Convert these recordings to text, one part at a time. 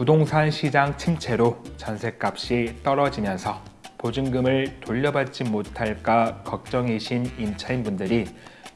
부동산 시장 침체로 전셋값이 떨어지면서 보증금을 돌려받지 못할까 걱정이신 임차인분들이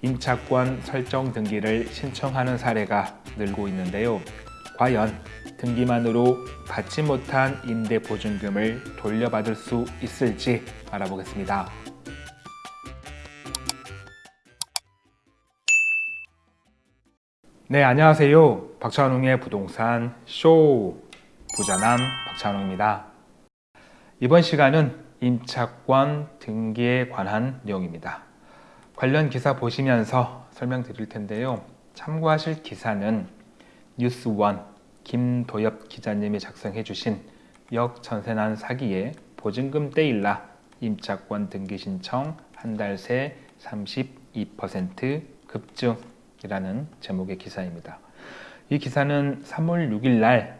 임차권 설정 등기를 신청하는 사례가 늘고 있는데요. 과연 등기만으로 받지 못한 임대 보증금을 돌려받을 수 있을지 알아보겠습니다. 네, 안녕하세요. 박찬웅의 부동산 쇼 부자남 박찬웅입니다. 이번 시간은 임차권 등기에 관한 내용입니다. 관련 기사 보시면서 설명드릴 텐데요. 참고하실 기사는 뉴스원 김도엽 기자님이 작성해 주신 역전세난 사기에 보증금 떼일라 임차권 등기 신청 한 달 새 32% 급증이라는 제목의 기사입니다. 이 기사는 3월 6일 날 음,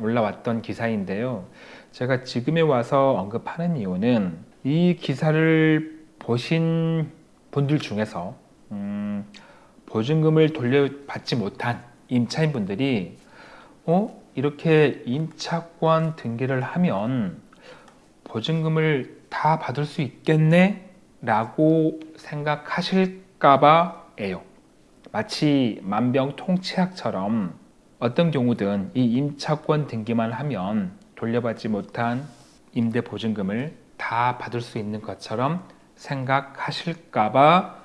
올라왔던 기사인데요. 제가 지금에 와서 언급하는 이유는 이 기사를 보신 분들 중에서 음, 보증금을 돌려받지 못한 임차인 분들이 어? 이렇게 임차권 등기를 하면 보증금을 다 받을 수 있겠네? 라고 생각하실까봐 에요. 마치 만병통치약처럼 어떤 경우든 이 임차권 등기만 하면 돌려받지 못한 임대 보증금을 다 받을 수 있는 것처럼 생각하실까봐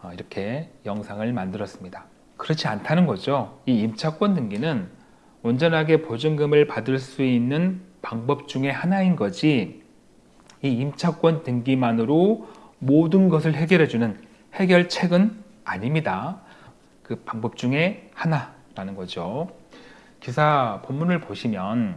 어, 이렇게 영상을 만들었습니다. 그렇지 않다는 거죠. 이 임차권 등기는 온전하게 보증금을 받을 수 있는 방법 중에 하나인 거지 이 임차권 등기만으로 모든 것을 해결해주는 해결책은 아닙니다. 그 방법 중에 하나 라는 거죠. 기사 본문을 보시면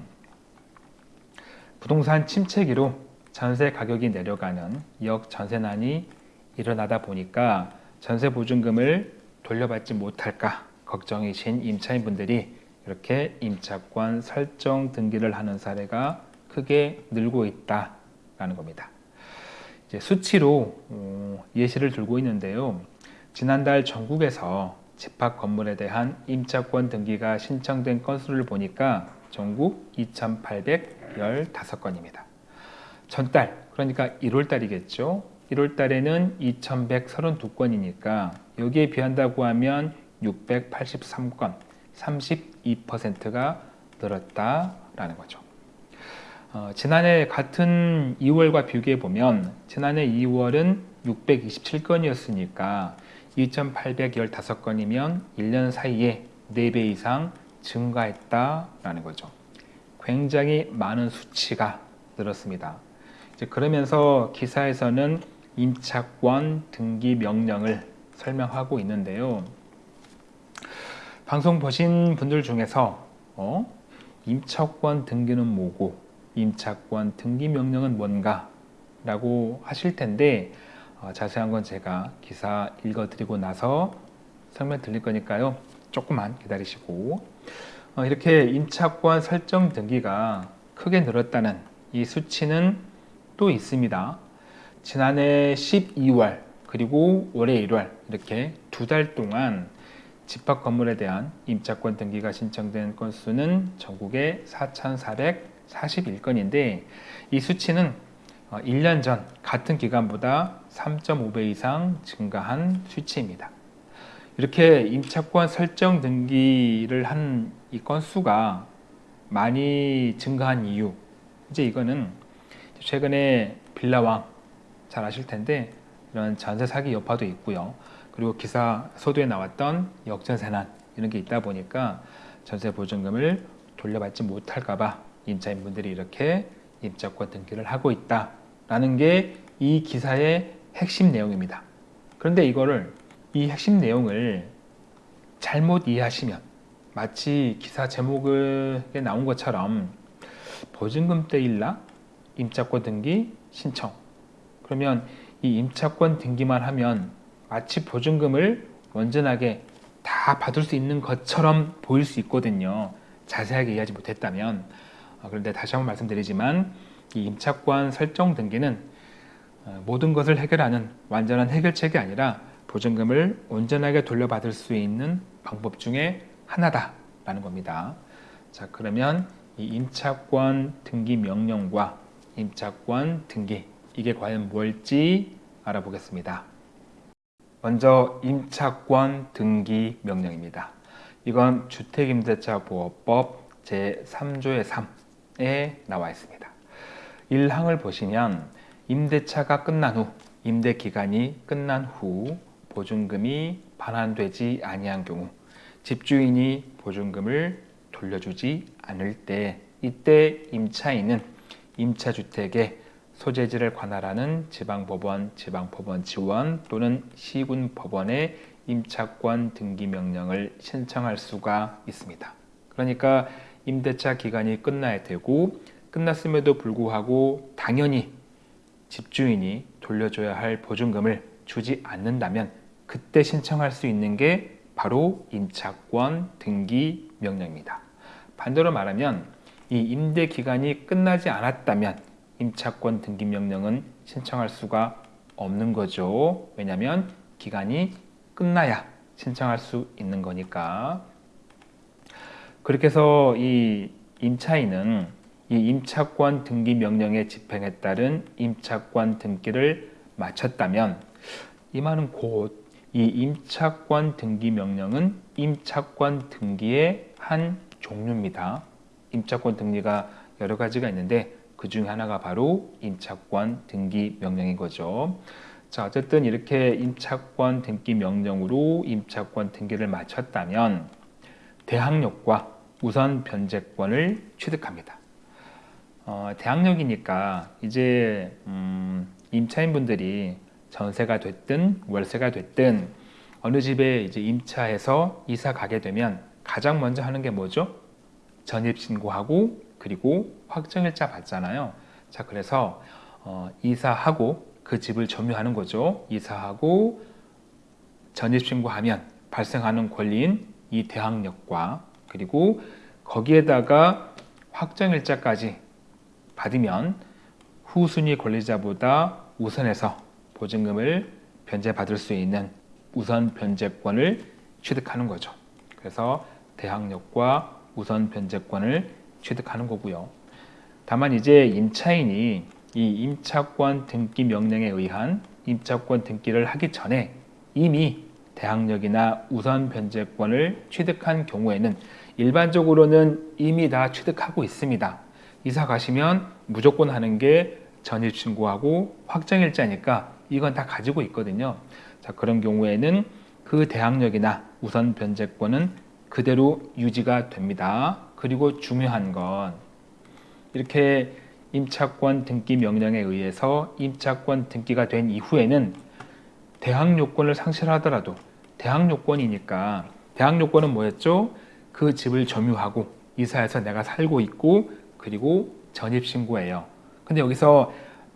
부동산 침체기로 전세 가격이 내려가는 역 전세난이 일어나다 보니까 전세 보증금을 돌려받지 못할까 걱정이신 임차인분들이 이렇게 임차권 설정 등기를 하는 사례가 크게 늘고 있다라는 겁니다. 이제 수치로 어, 예시를 들고 있는데요. 지난달 전국에서 집합 건물에 대한 임차권 등기가 신청된 건수를 보니까 전국 2,815건입니다. 전달, 그러니까 1월 달이겠죠. 1월 달에는 2,132건이니까 여기에 비한다고 하면 683건, 32%가 늘었다라는 거죠. 어, 지난해 같은 2월과 비교해 보면 지난해 2월은 627건이었으니까 2,815건이면 1년 사이에 4배 이상 증가했다라는 거죠. 굉장히 많은 수치가 늘었습니다. 이제 그러면서 기사에서는 임차권 등기 명령을 설명하고 있는데요. 방송 보신 분들 중에서 어? 임차권 등기는 뭐고 임차권 등기 명령은 뭔가 라고 하실 텐데 어, 자세한 건 제가 기사 읽어드리고 나서 설명 드릴 거니까요. 조금만 기다리시고. 어, 이렇게 임차권 설정 등기가 크게 늘었다는 이 수치는 또 있습니다. 지난해 12월 그리고 올해 1월 이렇게 두 달 동안 집합 건물에 대한 임차권 등기가 신청된 건수는 전국에 4,441건인데 이 수치는 1년 어, 전 같은 기간보다 3.5배 이상 증가한 수치입니다. 이렇게 임차권 설정 등기를 한 이 건수가 많이 증가한 이유 이제 이거는 최근에 빌라왕 잘 아실 텐데 이런 전세 사기 여파도 있고요. 그리고 기사 소도에 나왔던 역전세난 이런 게 있다 보니까 전세 보증금을 돌려받지 못할까봐 임차인분들이 이렇게 임차권 등기를 하고 있다 라는 게 이 기사의 핵심 내용입니다. 그런데 이거를 이 핵심 내용을 잘못 이해하시면 마치 기사 제목에 나온 것처럼 보증금 떼일라 임차권 등기 신청 그러면 이 임차권 등기만 하면 마치 보증금을 온전하게 다 받을 수 있는 것처럼 보일 수 있거든요. 자세하게 이해하지 못했다면 어, 그런데 다시 한번 말씀드리지만 이 임차권 설정 등기는 어, 모든 것을 해결하는 완전한 해결책이 아니라 보증금을 온전하게 돌려받을 수 있는 방법 중에 하나다라는 겁니다. 자 그러면 이 임차권 등기 명령과 임차권 등기 이게 과연 뭘지 알아보겠습니다. 먼저 임차권 등기 명령입니다. 이건 주택임대차보호법 제3조의 3에 나와 있습니다. 1항을 보시면 임대차가 끝난 후 임대 기간이 끝난 후 보증금이 반환되지 아니한 경우 집주인이 보증금을 돌려주지 않을 때 이때 임차인은 임차주택의 소재지를 관할하는 지방법원, 지방법원 지원 또는 시군법원에 임차권 등기 명령을 신청할 수가 있습니다. 그러니까 임대차 기간이 끝나야 되고 끝났음에도 불구하고 당연히 집주인이 돌려줘야 할 보증금을 주지 않는다면 그때 신청할 수 있는 게 바로 임차권 등기 명령입니다. 반대로 말하면 이 임대 기간이 끝나지 않았다면 임차권 등기 명령은 신청할 수가 없는 거죠. 왜냐하면 기간이 끝나야 신청할 수 있는 거니까. 그렇게 해서 이 임차인은 이 임차권 등기 명령의 집행에 따른 임차권 등기를 마쳤다면 이 말은 곧 이 임차권 등기 명령은 임차권 등기의 한 종류입니다. 임차권 등기가 여러 가지가 있는데 그 중에 하나가 바로 임차권 등기 명령인 거죠. 자, 어쨌든 이렇게 임차권 등기 명령으로 임차권 등기를 마쳤다면 대항력과 우선 변제권을 취득합니다. 어, 대항력이니까 이제 음, 임차인분들이 전세가 됐든 월세가 됐든 어느 집에 이제 임차해서 이사 가게 되면 가장 먼저 하는 게 뭐죠? 전입 신고하고 그리고 확정일자 받잖아요. 자, 그래서 어, 이사하고 그 집을 점유하는 거죠. 이사하고 전입 신고하면 발생하는 권리인 이 대항력과 그리고 거기에다가 확정일자까지 받으면 후순위 권리자보다 우선해서 보증금을 변제받을 수 있는 우선 변제권을 취득하는 거죠. 그래서 대항력과 우선 변제권을 취득하는 거고요. 다만 이제 임차인이 이 임차권 등기 명령에 의한 임차권 등기를 하기 전에 이미 대항력이나 우선 변제권을 취득한 경우에는 일반적으로는 이미 다 취득하고 있습니다. 이사 가시면 무조건 하는 게 전입 신고하고 확정일자니까 이건 다 가지고 있거든요. 자, 그런 경우에는 그 대항력이나 우선 변제권은 그대로 유지가 됩니다. 그리고 중요한 건 이렇게 임차권 등기 명령에 의해서 임차권 등기가 된 이후에는 대항 요건을 상실하더라도 대항 요건이니까 대항 요건은 뭐였죠? 그 집을 점유하고 이사해서 내가 살고 있고 그리고 전입 신고예요. 근데 여기서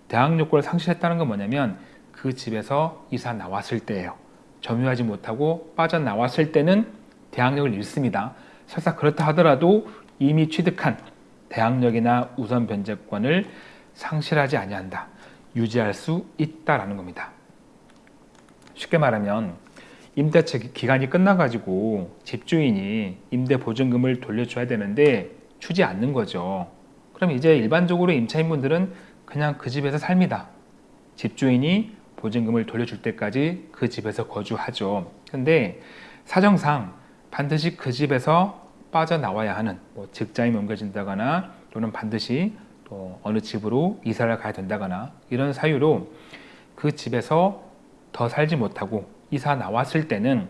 대항 요건을 상실했다는 건 뭐냐면 그 집에서 이사 나왔을 때예요. 점유하지 못하고 빠져나왔을 때는 대항력을 잃습니다. 설사 그렇다 하더라도 이미 취득한 대항력이나 우선 변제권을 상실하지 아니한다. 유지할 수 있다라는 겁니다. 쉽게 말하면 임대차 기간이 끝나가지고 집주인이 임대 보증금을 돌려줘야 되는데 주지 않는 거죠. 그럼 이제 일반적으로 임차인분들은 그냥 그 집에서 삽니다. 집주인이 보증금을 돌려줄 때까지 그 집에서 거주하죠. 근데 사정상 반드시 그 집에서 빠져나와야 하는 뭐 직장이 옮겨진다거나 또는 반드시 또 어느 집으로 이사를 가야 된다거나 이런 사유로 그 집에서 더 살지 못하고 이사 나왔을 때는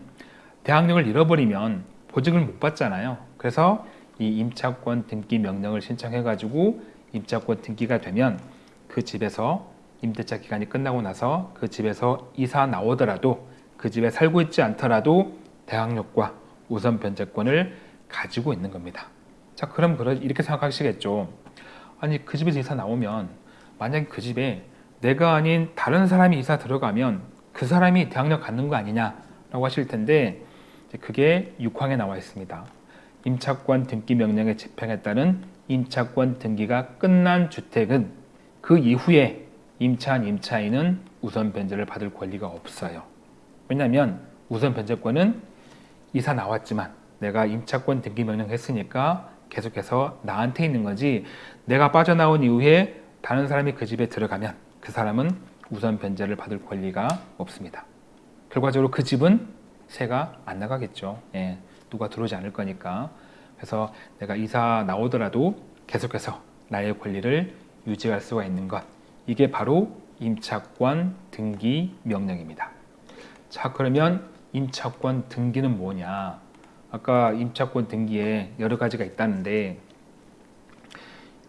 대항력을 잃어버리면 보증을 못 받잖아요. 그래서 이 임차권 등기 명령을 신청해 가지고 임차권 등기가 되면 그 집에서 임대차 기간이 끝나고 나서 그 집에서 이사 나오더라도 그 집에 살고 있지 않더라도 대항력과 우선 변제권을 가지고 있는 겁니다. 자, 그럼 이렇게 생각하시겠죠. 아니, 그 집에서 이사 나오면 만약에 그 집에 내가 아닌 다른 사람이 이사 들어가면 그 사람이 대항력 갖는 거 아니냐라고 하실 텐데 그게 6항에 나와 있습니다. 임차권 등기 명령의 집행에 따른 임차권 등기가 끝난 주택은 그 이후에 임차한 임차인은 우선 변제를 받을 권리가 없어요. 왜냐하면 우선 변제권은 이사 나왔지만 내가 임차권 등기 명령 했으니까 계속해서 나한테 있는 거지 내가 빠져나온 이후에 다른 사람이 그 집에 들어가면 그 사람은 우선 변제를 받을 권리가 없습니다. 결과적으로 그 집은 새가 안 나가겠죠. 예, 누가 들어오지 않을 거니까. 그래서 내가 이사 나오더라도 계속해서 나의 권리를 유지할 수가 있는 것. 이게 바로 임차권 등기 명령입니다. 자, 그러면 임차권 등기는 뭐냐? 아까 임차권 등기에 여러 가지가 있다는데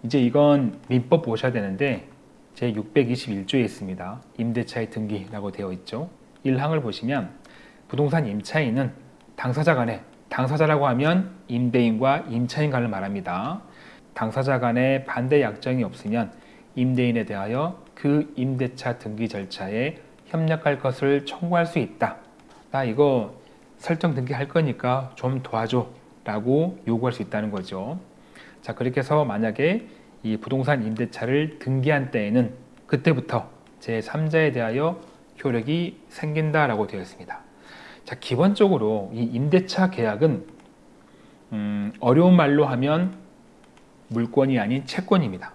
이제 이건 민법 보셔야 되는데 제 621조에 있습니다. 임대차의 등기라고 되어 있죠. 1항을 보시면 부동산 임차인은 당사자 간에 당사자라고 하면 임대인과 임차인 간을 말합니다. 당사자 간에 반대 약정이 없으면 임대인에 대하여 그 임대차 등기 절차에 협력할 것을 청구할 수 있다. 나 이거 설정 등기할 거니까 좀 도와줘 라고 요구할 수 있다는 거죠. 자, 그렇게 해서 만약에 이 부동산 임대차를 등기한 때에는 그때부터 제3자에 대하여 효력이 생긴다라고 되어 있습니다. 자, 기본적으로 이 임대차 계약은 음, 어려운 말로 하면 물권이 아닌 채권입니다.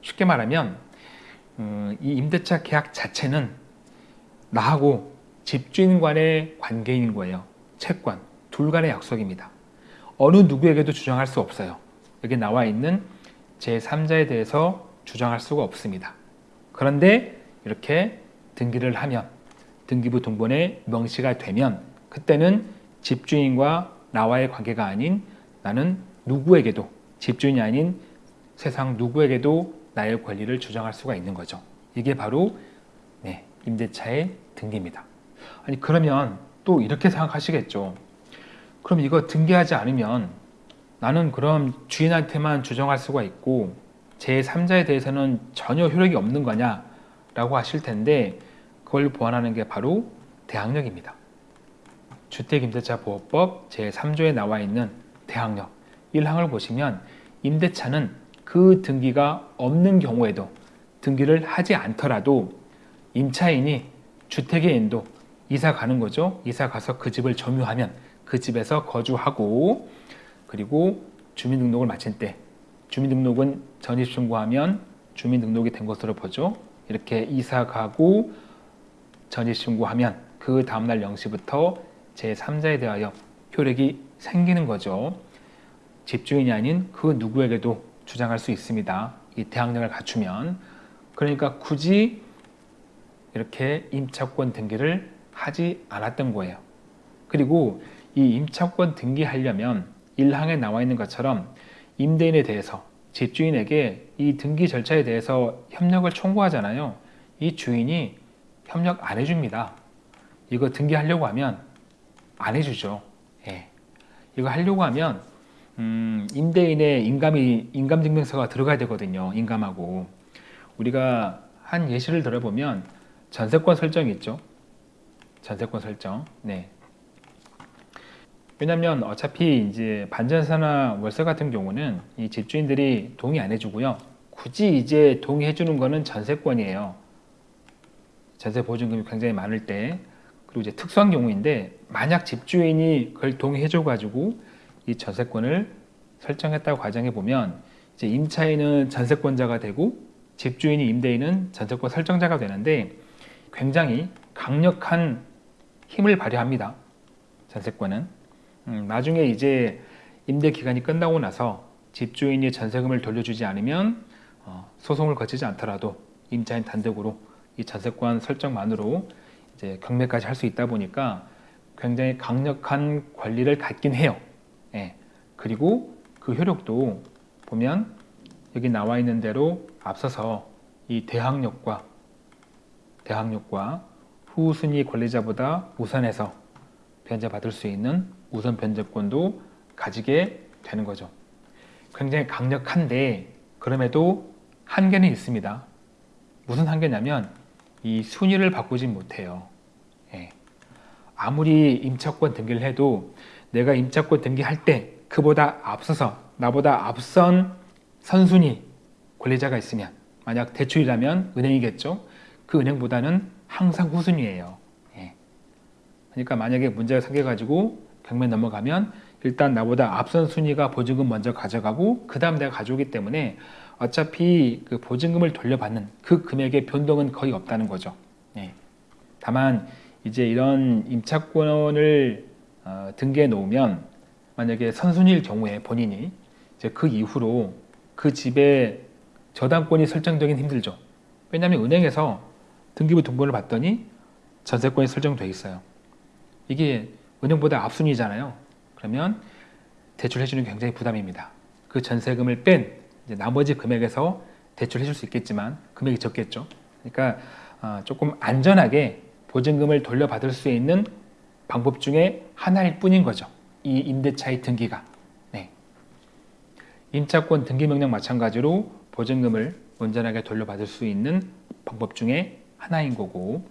쉽게 말하면 음, 이 임대차 계약 자체는 나하고 집주인 간의 관계인 거예요. 채권, 둘 간의 약속입니다. 어느 누구에게도 주장할 수 없어요. 여기 나와 있는 제3자에 대해서 주장할 수가 없습니다. 그런데 이렇게 등기를 하면 등기부 등본에 명시가 되면 그때는 집주인과 나와의 관계가 아닌 나는 누구에게도 집주인이 아닌 세상 누구에게도 나의 권리를 주장할 수가 있는 거죠. 이게 바로 네, 임대차의 등기입니다. 아니 그러면 또 이렇게 생각하시겠죠. 그럼 이거 등기하지 않으면 나는 그럼 주인한테만 주장할 수가 있고 제3자에 대해서는 전혀 효력이 없는 거냐 라고 하실 텐데 그걸 보완하는 게 바로 대항력입니다. 주택임대차보호법 제3조에 나와 있는 대항력 1항을 보시면 임대차는 그 등기가 없는 경우에도 등기를 하지 않더라도 임차인이 주택의 인도 이사 가는 거죠. 이사 가서 그 집을 점유하면 그 집에서 거주하고 그리고 주민등록을 마친 때 주민등록은 전입 신고하면 주민등록이 된 것으로 보죠. 이렇게 이사 가고 전입 신고하면 그 다음날 0시부터 제3자에 대하여 효력이 생기는 거죠. 집주인이 아닌 그 누구에게도 주장할 수 있습니다. 이 대항력을 갖추면 그러니까 굳이 이렇게 임차권 등기를 하지 않았던 거예요. 그리고 이 임차권 등기하려면 1항에 나와 있는 것처럼 임대인에 대해서 집주인에게 이 등기 절차에 대해서 협력을 청구하잖아요. 이 주인이 협력 안 해줍니다. 이거 등기하려고 하면 안 해주죠. 예. 이거 하려고 하면 음, 임대인의 인감이 인감증명서가 들어가야 되거든요. 인감하고 우리가 한 예시를 들어보면 전세권 설정이 있죠. 전세권 설정. 네. 왜냐하면 어차피 이제 반전세나 월세 같은 경우는 이 집주인들이 동의 안 해주고요. 굳이 이제 동의해 주는 거는 전세권이에요. 전세 보증금이 굉장히 많을 때 그리고 이제 특수한 경우인데 만약 집주인이 그걸 동의해 줘 가지고 이 전세권을 설정했다고 가정해 보면 이제 임차인은 전세권자가 되고 집주인이 임대인은 전세권 설정자가 되는데 굉장히 강력한 힘을 발휘합니다. 전세권은 음, 나중에 이제 임대 기간이 끝나고 나서 집주인이 전세금을 돌려주지 않으면 어, 소송을 거치지 않더라도 임차인 단독으로 이 전세권 설정만으로 이제 경매까지 할 수 있다 보니까 굉장히 강력한 권리를 갖긴 해요. 예. 그리고 그 효력도 보면 여기 나와 있는 대로 앞서서 이 대항력과 대항력과 후순위 권리자보다 우선해서 변제받을 수 있는 우선 변제권도 가지게 되는 거죠. 굉장히 강력한데 그럼에도 한계는 있습니다. 무슨 한계냐면 이 순위를 바꾸지 못해요. 예. 아무리 임차권 등기를 해도 내가 임차권 등기할 때 그보다 앞서서 나보다 앞선 선순위 권리자가 있으면 만약 대출이라면 은행이겠죠. 그 은행보다는 항상 후순위예요. 예. 그러니까 만약에 문제가 생겨가지고 경매 넘어가면 일단 나보다 앞선 순위가 보증금 먼저 가져가고 그 다음 내가 가져오기 때문에 어차피 그 보증금을 돌려받는 그 금액의 변동은 거의 없다는 거죠. 예. 다만 이제 이런 임차권을 어, 등기해 놓으면 만약에 선순위일 경우에 본인이 이제 그 이후로 그 집에 저당권이 설정되긴 힘들죠. 왜냐하면 은행에서 등기부 등본을 봤더니 전세권이 설정돼 있어요. 이게 은행보다 앞순위잖아요. 그러면 대출해주는 게 굉장히 부담입니다. 그 전세금을 뺀 나머지 금액에서 대출해 줄 수 있겠지만 금액이 적겠죠. 그러니까 어, 조금 안전하게 보증금을 돌려받을 수 있는 방법 중에 하나일 뿐인 거죠. 이 임대차의 등기가. 네. 임차권 등기 명령 마찬가지로 보증금을 온전하게 돌려받을 수 있는 방법 중에 하나인 거고.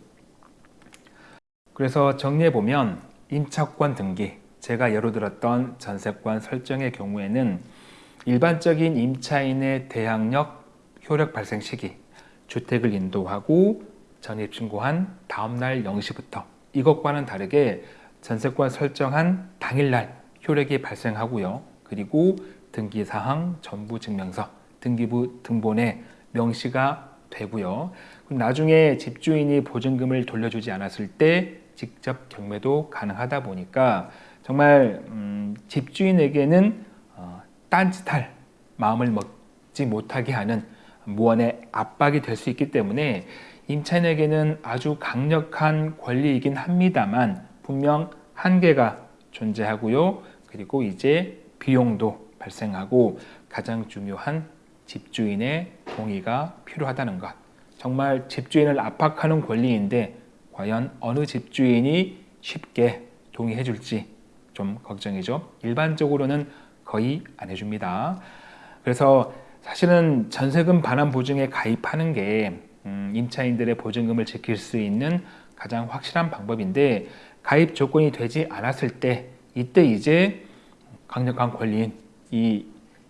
그래서 정리해 보면 임차권 등기, 제가 예로 들었던 전세권 설정의 경우에는 일반적인 임차인의 대항력 효력 발생 시기, 주택을 인도하고 전입 신고한 다음날 0시부터 이것과는 다르게 전세권 설정한 당일날 효력이 발생하고요. 그리고 등기사항, 전부증명서, 등기부 등본에 명시가 되고요. 나중에 집주인이 보증금을 돌려주지 않았을 때 직접 경매도 가능하다 보니까 정말 음, 집주인에게는 어, 딴짓할 마음을 먹지 못하게 하는 무언의 압박이 될 수 있기 때문에 임차인에게는 아주 강력한 권리이긴 합니다만 분명 한계가 존재하고요. 그리고 이제 비용도 발생하고 가장 중요한 집주인의 동의가 필요하다는 것. 정말 집주인을 압박하는 권리인데 과연 어느 집주인이 쉽게 동의해 줄지 좀 걱정이죠. 일반적으로는 거의 안 해줍니다. 그래서 사실은 전세금 반환 보증에 가입하는 게 음, 임차인들의 보증금을 지킬 수 있는 가장 확실한 방법인데 가입 조건이 되지 않았을 때 이때 이제 강력한 권리인 이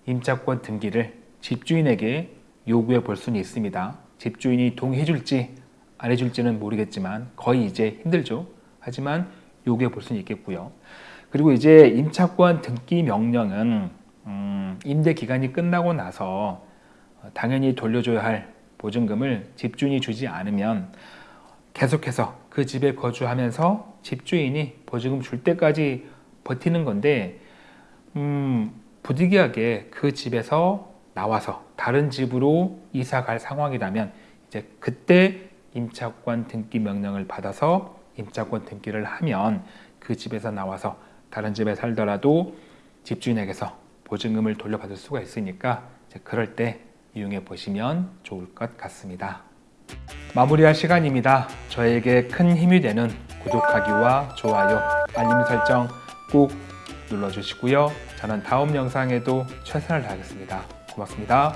임차권 등기를 집주인에게 요구해 볼 수는 있습니다. 집주인이 동의해 줄지 안 해줄지는 모르겠지만 거의 이제 힘들죠. 하지만 요구해 볼 수는 있겠고요. 그리고 이제 임차권 등기 명령은 음, 임대 기간이 끝나고 나서 당연히 돌려줘야 할 보증금을 집주인이 주지 않으면 계속해서 그 집에 거주하면서 집주인이 보증금 줄 때까지 버티는 건데 음, 부득이하게 그 집에서 나와서 다른 집으로 이사 갈 상황이라면 이제 그때 임차권 등기 명령을 받아서 임차권 등기를 하면 그 집에서 나와서 다른 집에 살더라도 집주인에게서 보증금을 돌려받을 수가 있으니까 그럴 때 이용해 보시면 좋을 것 같습니다. 마무리할 시간입니다. 저에게 큰 힘이 되는 구독하기와 좋아요, 알림 설정 꼭 눌러주시고요. 저는 다음 영상에도 최선을 다하겠습니다. 고맙습니다.